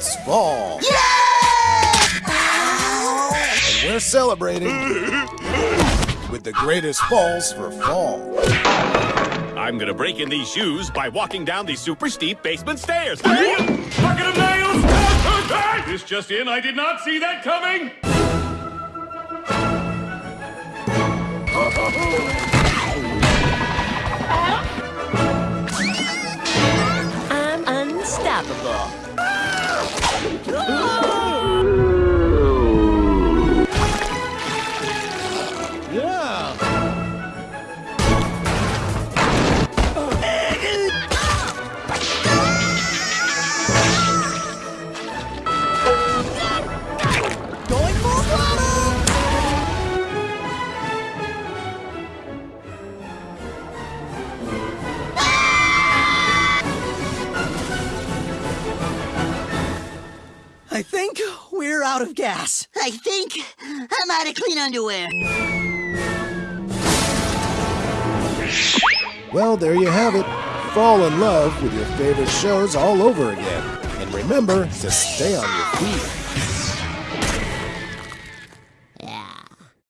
It's fall. Yeah! And we're celebrating with the greatest falls for fall. I'm gonna break in these shoes by walking down these super steep basement stairs. Bucket of nails! This just in, I did not see that coming! I'm unstoppable. I think we're out of gas. I think I'm out of clean underwear. Well, there you have it. Fall in love with your favorite shows all over again. And remember to stay on your feet.